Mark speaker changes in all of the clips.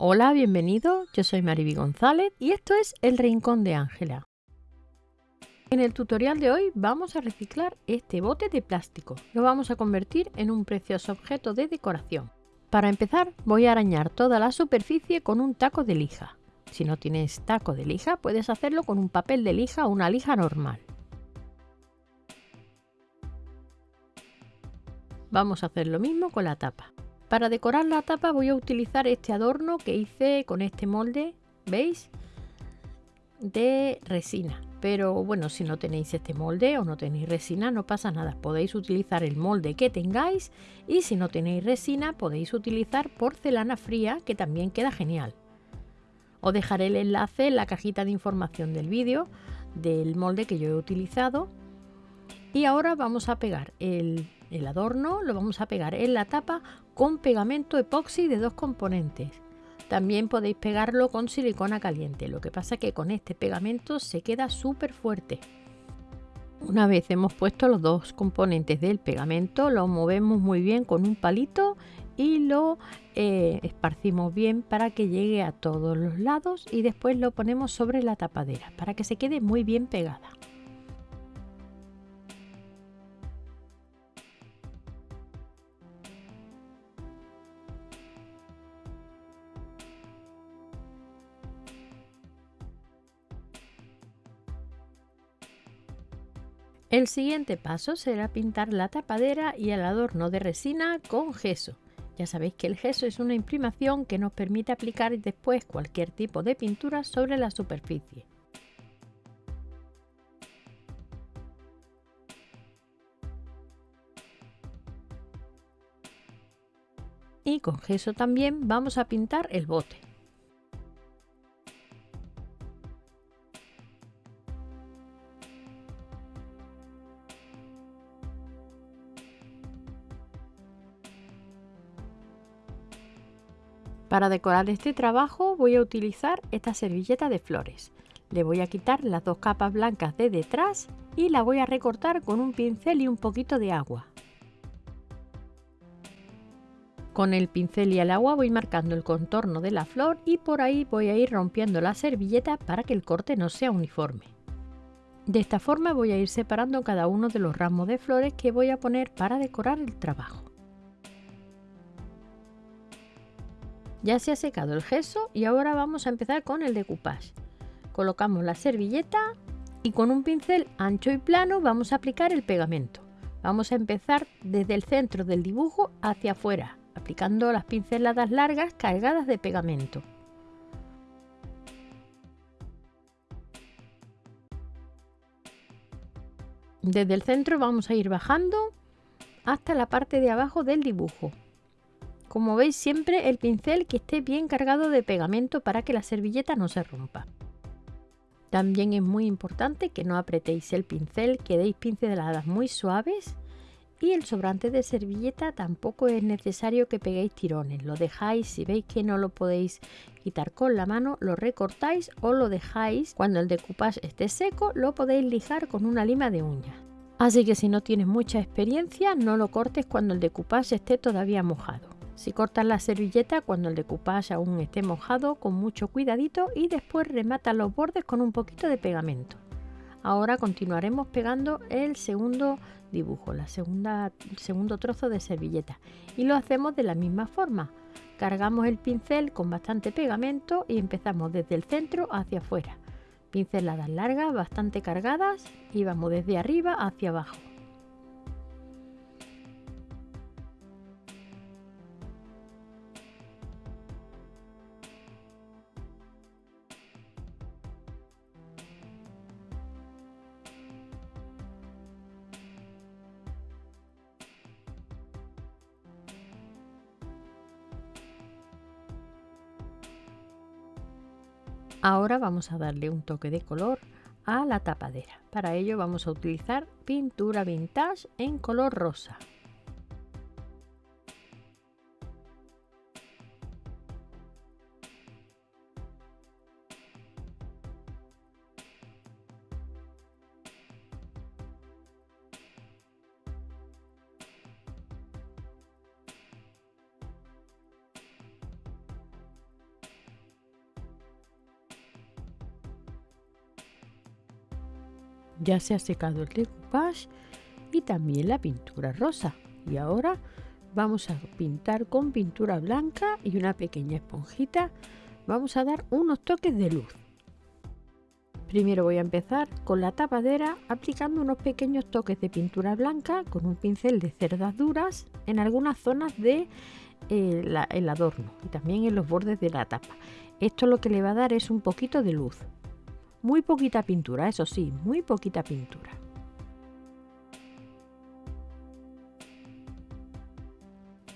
Speaker 1: Hola, bienvenido. Yo soy Mariby González y esto es El Rincón de Ángela. En el tutorial de hoy vamos a reciclar este bote de plástico. Lo vamos a convertir en un precioso objeto de decoración. Para empezar voy a arañar toda la superficie con un taco de lija. Si no tienes taco de lija puedes hacerlo con un papel de lija o una lija normal. Vamos a hacer lo mismo con la tapa. Para decorar la tapa voy a utilizar este adorno que hice con este molde, ¿veis? De resina. Pero bueno, si no tenéis este molde o no tenéis resina, no pasa nada. Podéis utilizar el molde que tengáis y si no tenéis resina, podéis utilizar porcelana fría, que también queda genial. Os dejaré el enlace en la cajita de información del vídeo del molde que yo he utilizado. Y ahora vamos a pegar el el adorno lo vamos a pegar en la tapa con pegamento epoxi de dos componentes. También podéis pegarlo con silicona caliente, lo que pasa que con este pegamento se queda súper fuerte. Una vez hemos puesto los dos componentes del pegamento, lo movemos muy bien con un palito y lo eh, esparcimos bien para que llegue a todos los lados y después lo ponemos sobre la tapadera para que se quede muy bien pegada. El siguiente paso será pintar la tapadera y el adorno de resina con gesso. Ya sabéis que el gesso es una imprimación que nos permite aplicar después cualquier tipo de pintura sobre la superficie. Y con gesso también vamos a pintar el bote. Para decorar este trabajo voy a utilizar esta servilleta de flores. Le voy a quitar las dos capas blancas de detrás y la voy a recortar con un pincel y un poquito de agua. Con el pincel y el agua voy marcando el contorno de la flor y por ahí voy a ir rompiendo la servilleta para que el corte no sea uniforme. De esta forma voy a ir separando cada uno de los ramos de flores que voy a poner para decorar el trabajo. Ya se ha secado el gesso y ahora vamos a empezar con el decoupage. Colocamos la servilleta y con un pincel ancho y plano vamos a aplicar el pegamento. Vamos a empezar desde el centro del dibujo hacia afuera, aplicando las pinceladas largas cargadas de pegamento. Desde el centro vamos a ir bajando hasta la parte de abajo del dibujo. Como veis siempre el pincel que esté bien cargado de pegamento para que la servilleta no se rompa. También es muy importante que no apretéis el pincel, que deis pinceladas muy suaves y el sobrante de servilleta tampoco es necesario que peguéis tirones, lo dejáis, si veis que no lo podéis quitar con la mano, lo recortáis o lo dejáis cuando el decoupage esté seco, lo podéis lijar con una lima de uñas. Así que si no tienes mucha experiencia, no lo cortes cuando el decoupage esté todavía mojado. Si cortas la servilleta cuando el decoupage aún esté mojado con mucho cuidadito y después remata los bordes con un poquito de pegamento. Ahora continuaremos pegando el segundo dibujo, la segunda, el segundo trozo de servilleta y lo hacemos de la misma forma. Cargamos el pincel con bastante pegamento y empezamos desde el centro hacia afuera. Pinceladas largas, bastante cargadas y vamos desde arriba hacia abajo. Ahora vamos a darle un toque de color a la tapadera. Para ello vamos a utilizar pintura vintage en color rosa. Ya se ha secado el decoupage y también la pintura rosa. Y ahora vamos a pintar con pintura blanca y una pequeña esponjita. Vamos a dar unos toques de luz. Primero voy a empezar con la tapadera aplicando unos pequeños toques de pintura blanca con un pincel de cerdas duras en algunas zonas del de, eh, adorno y también en los bordes de la tapa. Esto lo que le va a dar es un poquito de luz. Muy poquita pintura, eso sí, muy poquita pintura.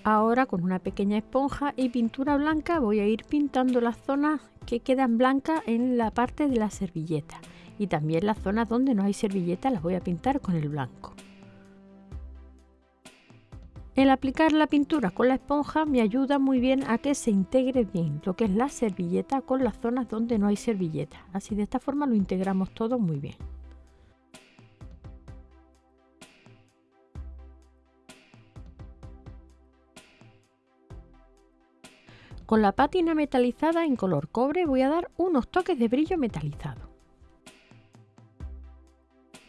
Speaker 1: Ahora con una pequeña esponja y pintura blanca voy a ir pintando las zonas que quedan blancas en la parte de la servilleta y también las zonas donde no hay servilleta las voy a pintar con el blanco. El aplicar la pintura con la esponja me ayuda muy bien a que se integre bien lo que es la servilleta con las zonas donde no hay servilleta. Así de esta forma lo integramos todo muy bien. Con la pátina metalizada en color cobre voy a dar unos toques de brillo metalizado.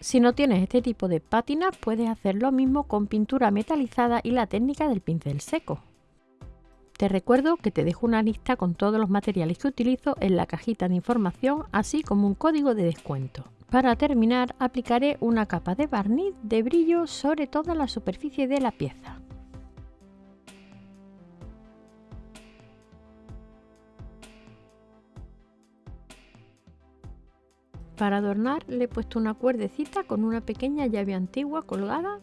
Speaker 1: Si no tienes este tipo de pátinas puedes hacer lo mismo con pintura metalizada y la técnica del pincel seco. Te recuerdo que te dejo una lista con todos los materiales que utilizo en la cajita de información así como un código de descuento. Para terminar aplicaré una capa de barniz de brillo sobre toda la superficie de la pieza. Para adornar le he puesto una cuerdecita con una pequeña llave antigua colgada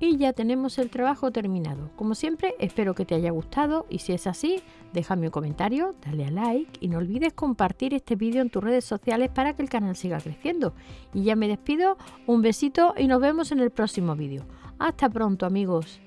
Speaker 1: y ya tenemos el trabajo terminado. Como siempre espero que te haya gustado y si es así déjame un comentario, dale a like y no olvides compartir este vídeo en tus redes sociales para que el canal siga creciendo. Y ya me despido, un besito y nos vemos en el próximo vídeo. Hasta pronto amigos.